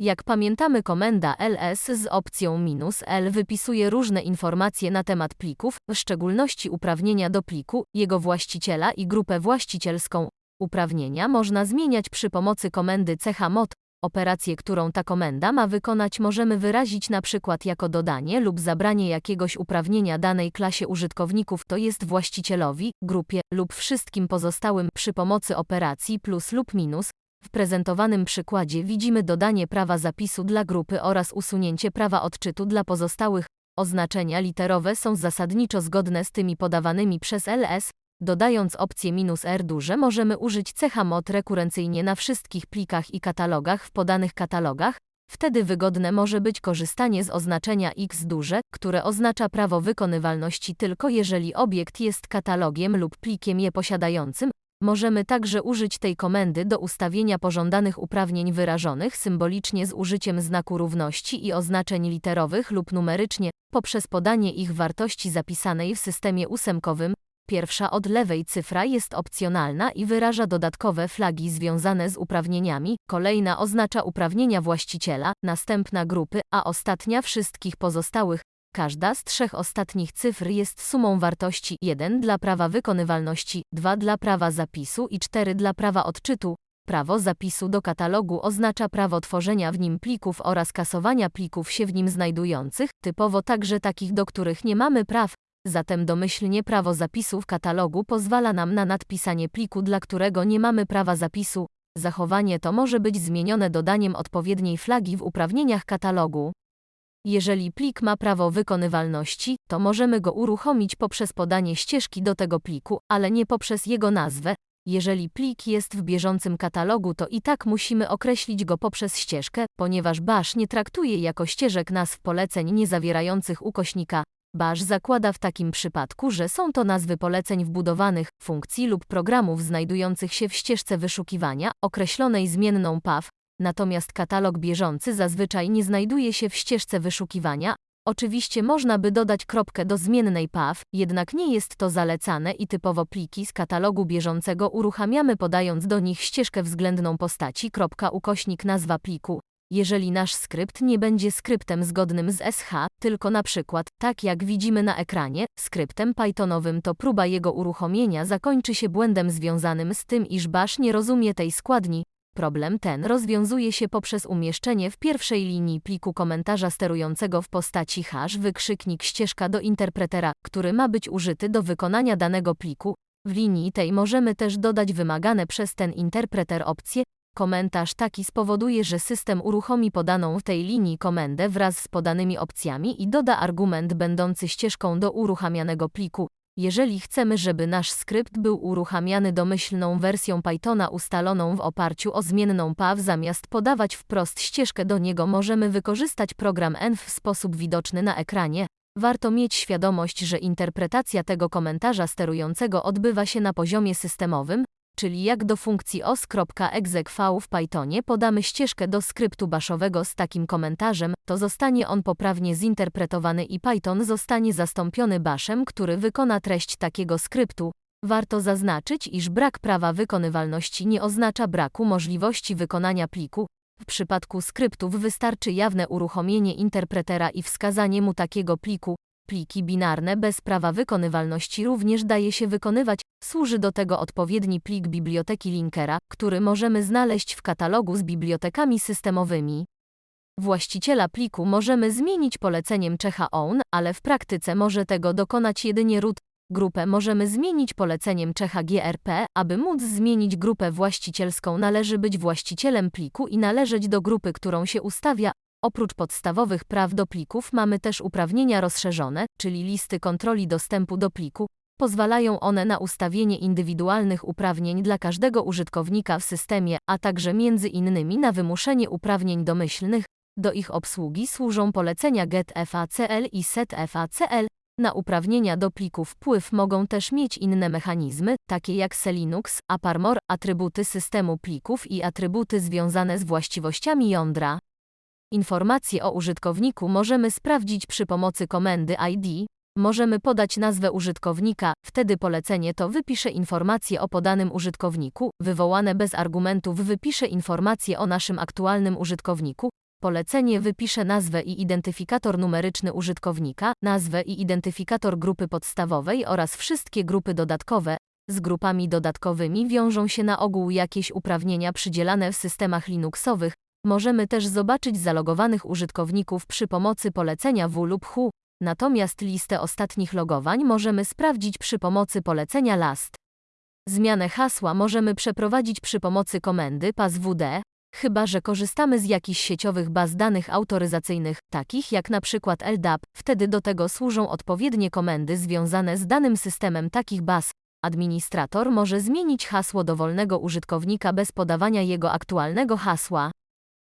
Jak pamiętamy komenda ls z opcją "-l wypisuje różne informacje na temat plików, w szczególności uprawnienia do pliku, jego właściciela i grupę właścicielską. Uprawnienia można zmieniać przy pomocy komendy chmod. Operację, którą ta komenda ma wykonać możemy wyrazić na przykład jako dodanie lub zabranie jakiegoś uprawnienia danej klasie użytkowników, to jest właścicielowi, grupie lub wszystkim pozostałym przy pomocy operacji plus lub minus. W prezentowanym przykładzie widzimy dodanie prawa zapisu dla grupy oraz usunięcie prawa odczytu dla pozostałych. Oznaczenia literowe są zasadniczo zgodne z tymi podawanymi przez ls. Dodając opcję "-r duże możemy użyć cecha mod rekurencyjnie na wszystkich plikach i katalogach w podanych katalogach. Wtedy wygodne może być korzystanie z oznaczenia x duże, które oznacza prawo wykonywalności tylko jeżeli obiekt jest katalogiem lub plikiem je posiadającym. Możemy także użyć tej komendy do ustawienia pożądanych uprawnień wyrażonych symbolicznie z użyciem znaku równości i oznaczeń literowych lub numerycznie, poprzez podanie ich wartości zapisanej w systemie ósemkowym. Pierwsza od lewej cyfra jest opcjonalna i wyraża dodatkowe flagi związane z uprawnieniami, kolejna oznacza uprawnienia właściciela, następna grupy, a ostatnia wszystkich pozostałych. Każda z trzech ostatnich cyfr jest sumą wartości 1 dla prawa wykonywalności, 2 dla prawa zapisu i 4 dla prawa odczytu. Prawo zapisu do katalogu oznacza prawo tworzenia w nim plików oraz kasowania plików się w nim znajdujących, typowo także takich, do których nie mamy praw. Zatem domyślnie prawo zapisu w katalogu pozwala nam na nadpisanie pliku, dla którego nie mamy prawa zapisu. Zachowanie to może być zmienione dodaniem odpowiedniej flagi w uprawnieniach katalogu. Jeżeli plik ma prawo wykonywalności, to możemy go uruchomić poprzez podanie ścieżki do tego pliku, ale nie poprzez jego nazwę. Jeżeli plik jest w bieżącym katalogu, to i tak musimy określić go poprzez ścieżkę, ponieważ bash nie traktuje jako ścieżek nazw poleceń nie zawierających ukośnika. Bash zakłada w takim przypadku, że są to nazwy poleceń wbudowanych, funkcji lub programów znajdujących się w ścieżce wyszukiwania, określonej zmienną path, natomiast katalog bieżący zazwyczaj nie znajduje się w ścieżce wyszukiwania. Oczywiście można by dodać kropkę do zmiennej path, jednak nie jest to zalecane i typowo pliki z katalogu bieżącego uruchamiamy podając do nich ścieżkę względną postaci kropka ukośnik nazwa pliku. Jeżeli nasz skrypt nie będzie skryptem zgodnym z SH, tylko na przykład, tak jak widzimy na ekranie, skryptem Pythonowym to próba jego uruchomienia zakończy się błędem związanym z tym, iż bash nie rozumie tej składni, Problem ten rozwiązuje się poprzez umieszczenie w pierwszej linii pliku komentarza sterującego w postaci hash wykrzyknik ścieżka do interpretera, który ma być użyty do wykonania danego pliku. W linii tej możemy też dodać wymagane przez ten interpreter opcje. Komentarz taki spowoduje, że system uruchomi podaną w tej linii komendę wraz z podanymi opcjami i doda argument będący ścieżką do uruchamianego pliku. Jeżeli chcemy, żeby nasz skrypt był uruchamiany domyślną wersją Pythona ustaloną w oparciu o zmienną path zamiast podawać wprost ścieżkę do niego możemy wykorzystać program env w sposób widoczny na ekranie. Warto mieć świadomość, że interpretacja tego komentarza sterującego odbywa się na poziomie systemowym, czyli jak do funkcji os.execv w Pythonie podamy ścieżkę do skryptu baszowego z takim komentarzem, to zostanie on poprawnie zinterpretowany i Python zostanie zastąpiony bashem, który wykona treść takiego skryptu. Warto zaznaczyć, iż brak prawa wykonywalności nie oznacza braku możliwości wykonania pliku. W przypadku skryptów wystarczy jawne uruchomienie interpretera i wskazanie mu takiego pliku, Pliki binarne bez prawa wykonywalności również daje się wykonywać. Służy do tego odpowiedni plik biblioteki linkera, który możemy znaleźć w katalogu z bibliotekami systemowymi. Właściciela pliku możemy zmienić poleceniem Czecha own, ale w praktyce może tego dokonać jedynie root. Grupę możemy zmienić poleceniem Czecha grp. Aby móc zmienić grupę właścicielską należy być właścicielem pliku i należeć do grupy, którą się ustawia, Oprócz podstawowych praw do plików mamy też uprawnienia rozszerzone, czyli listy kontroli dostępu do pliku. Pozwalają one na ustawienie indywidualnych uprawnień dla każdego użytkownika w systemie, a także między innymi na wymuszenie uprawnień domyślnych. Do ich obsługi służą polecenia getFACL i setFACL. Na uprawnienia do plików wpływ mogą też mieć inne mechanizmy, takie jak Selinux, AppArmor, atrybuty systemu plików i atrybuty związane z właściwościami jądra. Informacje o użytkowniku możemy sprawdzić przy pomocy komendy ID. Możemy podać nazwę użytkownika, wtedy polecenie to wypisze informacje o podanym użytkowniku, wywołane bez argumentów wypisze informacje o naszym aktualnym użytkowniku. Polecenie wypisze nazwę i identyfikator numeryczny użytkownika, nazwę i identyfikator grupy podstawowej oraz wszystkie grupy dodatkowe. Z grupami dodatkowymi wiążą się na ogół jakieś uprawnienia przydzielane w systemach Linuxowych. Możemy też zobaczyć zalogowanych użytkowników przy pomocy polecenia w lub hu. Natomiast listę ostatnich logowań możemy sprawdzić przy pomocy polecenia last. Zmianę hasła możemy przeprowadzić przy pomocy komendy passwd, chyba że korzystamy z jakichś sieciowych baz danych autoryzacyjnych, takich jak przykład LDAP, wtedy do tego służą odpowiednie komendy związane z danym systemem takich baz. Administrator może zmienić hasło dowolnego użytkownika bez podawania jego aktualnego hasła.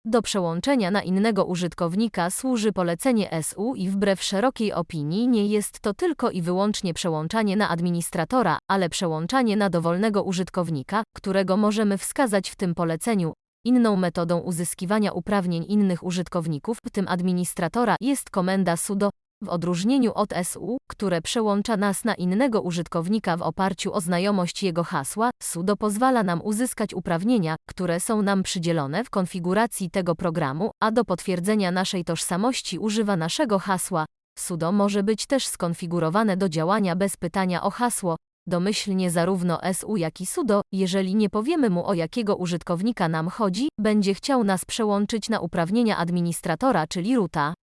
Do przełączenia na innego użytkownika służy polecenie SU i wbrew szerokiej opinii nie jest to tylko i wyłącznie przełączanie na administratora, ale przełączanie na dowolnego użytkownika, którego możemy wskazać w tym poleceniu. Inną metodą uzyskiwania uprawnień innych użytkowników, w tym administratora, jest komenda sudo, w odróżnieniu od SU, które przełącza nas na innego użytkownika w oparciu o znajomość jego hasła, sudo pozwala nam uzyskać uprawnienia, które są nam przydzielone w konfiguracji tego programu, a do potwierdzenia naszej tożsamości używa naszego hasła. Sudo może być też skonfigurowane do działania bez pytania o hasło, domyślnie zarówno SU jak i sudo, jeżeli nie powiemy mu o jakiego użytkownika nam chodzi, będzie chciał nas przełączyć na uprawnienia administratora, czyli roota.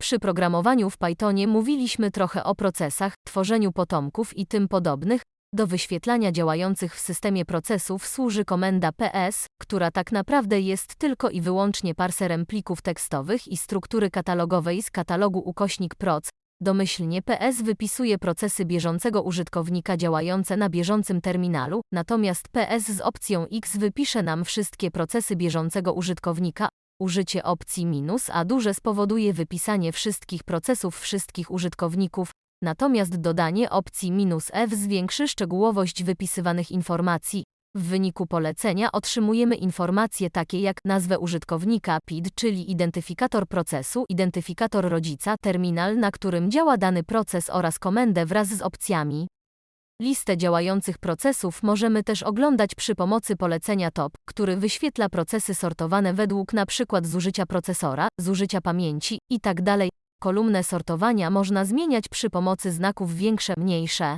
Przy programowaniu w Pythonie mówiliśmy trochę o procesach, tworzeniu potomków i tym podobnych. Do wyświetlania działających w systemie procesów służy komenda ps, która tak naprawdę jest tylko i wyłącznie parserem plików tekstowych i struktury katalogowej z katalogu ukośnik proc. Domyślnie PS wypisuje procesy bieżącego użytkownika działające na bieżącym terminalu, natomiast PS z opcją X wypisze nam wszystkie procesy bieżącego użytkownika, Użycie opcji minus a duże spowoduje wypisanie wszystkich procesów wszystkich użytkowników, natomiast dodanie opcji minus F zwiększy szczegółowość wypisywanych informacji. W wyniku polecenia otrzymujemy informacje takie jak nazwę użytkownika PID, czyli identyfikator procesu, identyfikator rodzica, terminal, na którym działa dany proces oraz komendę wraz z opcjami. Listę działających procesów możemy też oglądać przy pomocy polecenia TOP, który wyświetla procesy sortowane według np. zużycia procesora, zużycia pamięci itd. Kolumnę sortowania można zmieniać przy pomocy znaków większe, mniejsze.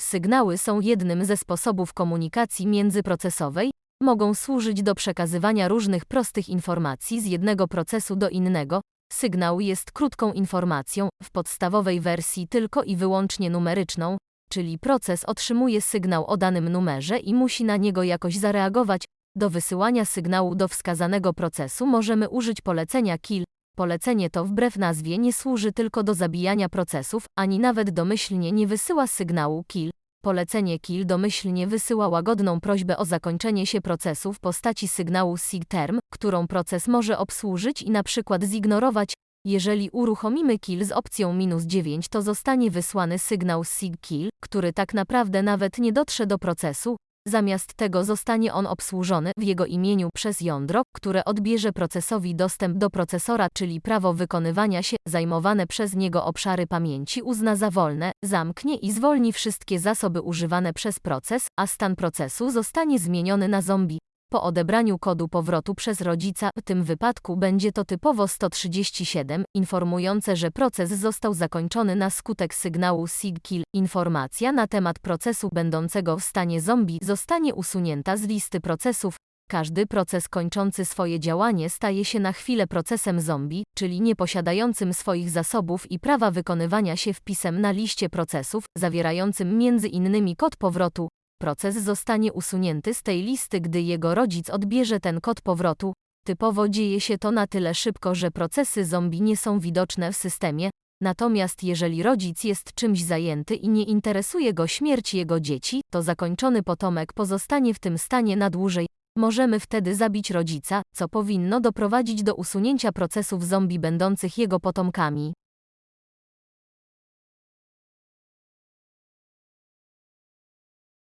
Sygnały są jednym ze sposobów komunikacji międzyprocesowej, mogą służyć do przekazywania różnych prostych informacji z jednego procesu do innego, Sygnał jest krótką informacją, w podstawowej wersji tylko i wyłącznie numeryczną, czyli proces otrzymuje sygnał o danym numerze i musi na niego jakoś zareagować. Do wysyłania sygnału do wskazanego procesu możemy użyć polecenia kill. Polecenie to wbrew nazwie nie służy tylko do zabijania procesów, ani nawet domyślnie nie wysyła sygnału kill. Polecenie kill domyślnie wysyła łagodną prośbę o zakończenie się procesu w postaci sygnału SIG-term, którą proces może obsłużyć i na przykład zignorować. Jeżeli uruchomimy kill z opcją minus 9 to zostanie wysłany sygnał SIG-kill, który tak naprawdę nawet nie dotrze do procesu, Zamiast tego zostanie on obsłużony w jego imieniu przez jądro, które odbierze procesowi dostęp do procesora, czyli prawo wykonywania się, zajmowane przez niego obszary pamięci uzna za wolne, zamknie i zwolni wszystkie zasoby używane przez proces, a stan procesu zostanie zmieniony na zombie. Po odebraniu kodu powrotu przez rodzica, w tym wypadku będzie to typowo 137, informujące, że proces został zakończony na skutek sygnału SIG-kill. Informacja na temat procesu będącego w stanie zombie zostanie usunięta z listy procesów. Każdy proces kończący swoje działanie staje się na chwilę procesem zombie, czyli nieposiadającym swoich zasobów i prawa wykonywania się wpisem na liście procesów, zawierającym innymi kod powrotu, Proces zostanie usunięty z tej listy, gdy jego rodzic odbierze ten kod powrotu. Typowo dzieje się to na tyle szybko, że procesy zombie nie są widoczne w systemie, natomiast jeżeli rodzic jest czymś zajęty i nie interesuje go śmierć jego dzieci, to zakończony potomek pozostanie w tym stanie na dłużej. Możemy wtedy zabić rodzica, co powinno doprowadzić do usunięcia procesów zombie będących jego potomkami.